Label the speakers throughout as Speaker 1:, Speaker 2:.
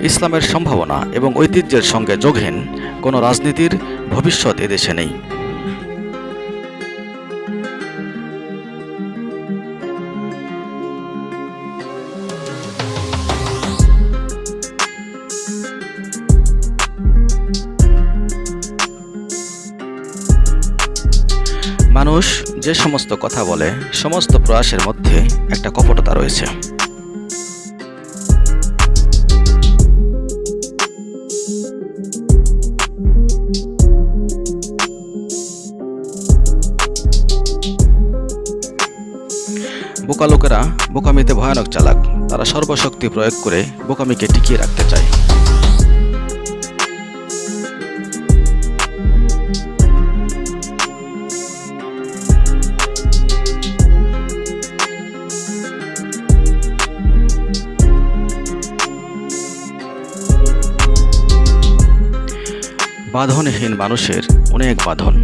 Speaker 1: ইসলামের সম্ভাবনা এবং ঐতিহ্যের সঙ্গে যোগহীন কোনো রাজনীতির ভবিষ্যৎ এদেশে নেই। মানুষ যে সমস্ত কথা বলে, সমস্ত প্রয়াসের মধ্যে একটা কপটতা রয়েছে। বোকা লোকেরা বোকামিতে ভয়ানক চালাক। তারা সর্বশক্তি প্রয়োগ করে বোকামিকে টিকিয়ে রাখতে চায়। বাঁধনহীন মানুষের অনেক বাঁধন।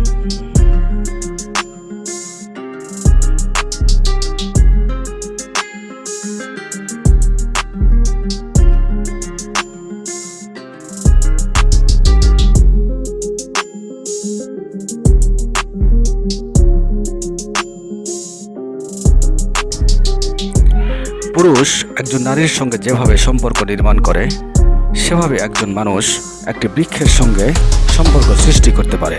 Speaker 1: পুরুষ একজন নারীর সঙ্গে যেভাবে সম্পর্ক নির্মাণ করে, সেভাবে একজন মানুষ একটি বৃক্ষের সঙ্গে সম্পর্ক সৃষ্টি করতে পারে।